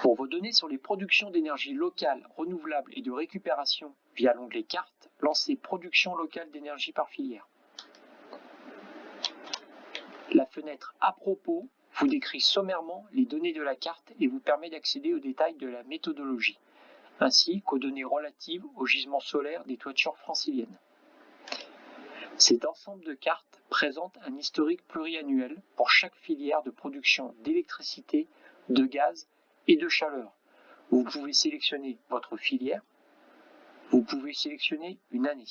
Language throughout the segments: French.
Pour vos données sur les productions d'énergie locale, renouvelable et de récupération via l'onglet Carte, lancez Production locale d'énergie par filière. La fenêtre À propos vous décrit sommairement les données de la carte et vous permet d'accéder aux détails de la méthodologie, ainsi qu'aux données relatives au gisement solaire des toitures franciliennes. Cet ensemble de cartes présente un historique pluriannuel pour chaque filière de production d'électricité, de gaz et de chaleur. Vous pouvez sélectionner votre filière, vous pouvez sélectionner une année.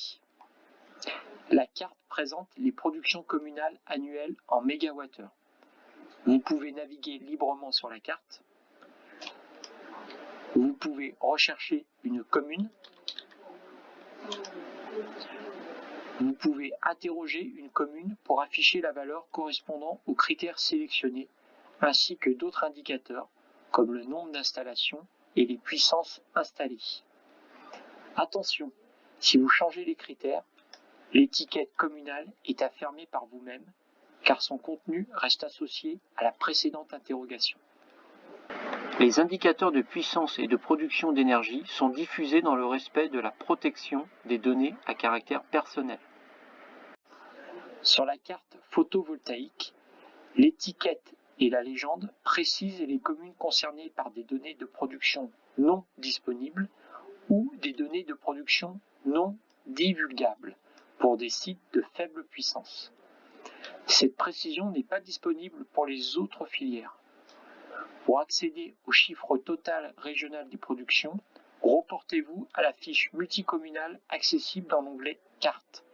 La carte présente les productions communales annuelles en mégawattheures. Vous pouvez naviguer librement sur la carte. Vous pouvez rechercher une commune. Vous pouvez interroger une commune pour afficher la valeur correspondant aux critères sélectionnés, ainsi que d'autres indicateurs comme le nombre d'installations et les puissances installées. Attention, si vous changez les critères, l'étiquette communale est à fermer par vous-même car son contenu reste associé à la précédente interrogation. Les indicateurs de puissance et de production d'énergie sont diffusés dans le respect de la protection des données à caractère personnel. Sur la carte photovoltaïque, l'étiquette et la légende précisent les communes concernées par des données de production non disponibles ou des données de production non divulgables pour des sites de faible puissance. Cette précision n'est pas disponible pour les autres filières. Pour accéder au chiffre total régional des productions, reportez-vous à la fiche multicommunale accessible dans l'onglet Cartes.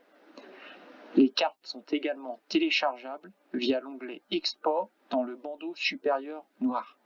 Les cartes sont également téléchargeables via l'onglet Export dans le bandeau supérieur noir.